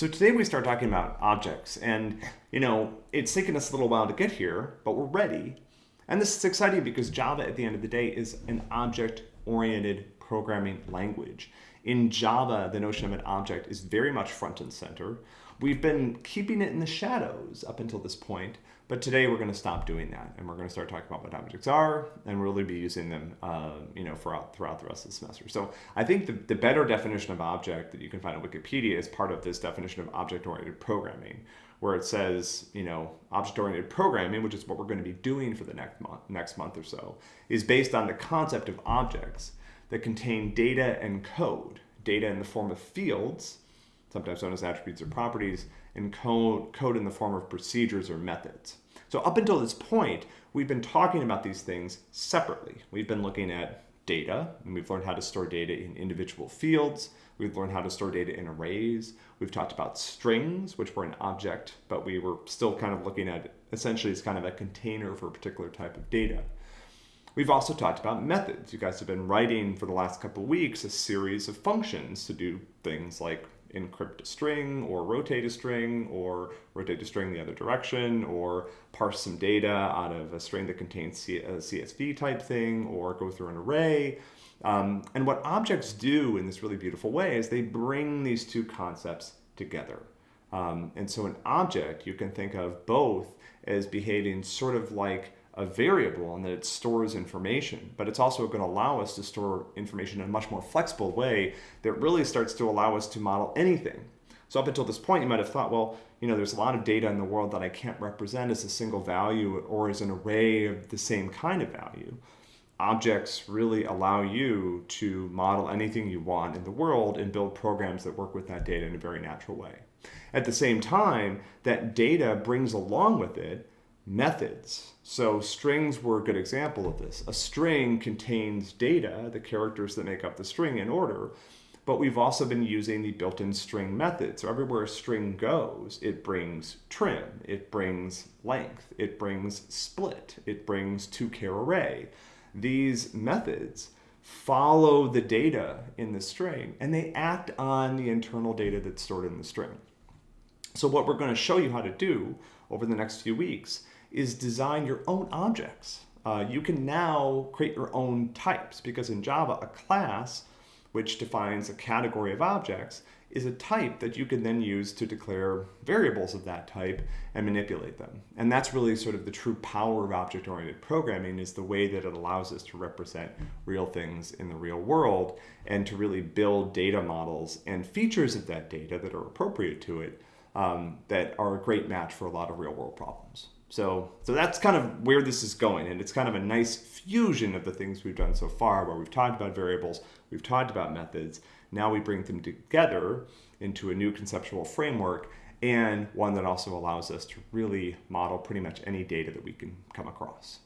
So today we start talking about objects and you know, it's taken us a little while to get here, but we're ready. And this is exciting because Java at the end of the day is an object-oriented programming language. In Java, the notion of an object is very much front and center. We've been keeping it in the shadows up until this point, but today we're going to stop doing that and we're going to start talking about what objects are and really be using them uh, you know, throughout, throughout the rest of the semester. So I think the, the better definition of object that you can find on Wikipedia is part of this definition of object-oriented programming, where it says, you know, object-oriented programming, which is what we're going to be doing for the next month, next month or so, is based on the concept of objects that contain data and code, data in the form of fields, sometimes known as attributes or properties, and code, code in the form of procedures or methods. So up until this point, we've been talking about these things separately. We've been looking at data, and we've learned how to store data in individual fields. We've learned how to store data in arrays. We've talked about strings, which were an object, but we were still kind of looking at essentially as kind of a container for a particular type of data. We've also talked about methods. You guys have been writing for the last couple weeks a series of functions to do things like encrypt a string or rotate a string or rotate a string the other direction or parse some data out of a string that contains a CSV type thing or go through an array. Um, and what objects do in this really beautiful way is they bring these two concepts together. Um, and so an object you can think of both as behaving sort of like a variable and that it stores information, but it's also going to allow us to store information in a much more flexible way that really starts to allow us to model anything. So up until this point, you might have thought, well, you know, there's a lot of data in the world that I can't represent as a single value or as an array of the same kind of value. Objects really allow you to model anything you want in the world and build programs that work with that data in a very natural way. At the same time, that data brings along with it methods. So strings were a good example of this. A string contains data, the characters that make up the string in order, but we've also been using the built-in string method. So everywhere a string goes, it brings trim, it brings length, it brings split, it brings to-char array. These methods follow the data in the string and they act on the internal data that's stored in the string. So what we're going to show you how to do over the next few weeks is design your own objects. Uh, you can now create your own types because in Java, a class, which defines a category of objects, is a type that you can then use to declare variables of that type and manipulate them. And that's really sort of the true power of object-oriented programming is the way that it allows us to represent real things in the real world and to really build data models and features of that data that are appropriate to it um, that are a great match for a lot of real world problems. So, so that's kind of where this is going. And it's kind of a nice fusion of the things we've done so far where we've talked about variables, we've talked about methods. Now we bring them together into a new conceptual framework and one that also allows us to really model pretty much any data that we can come across.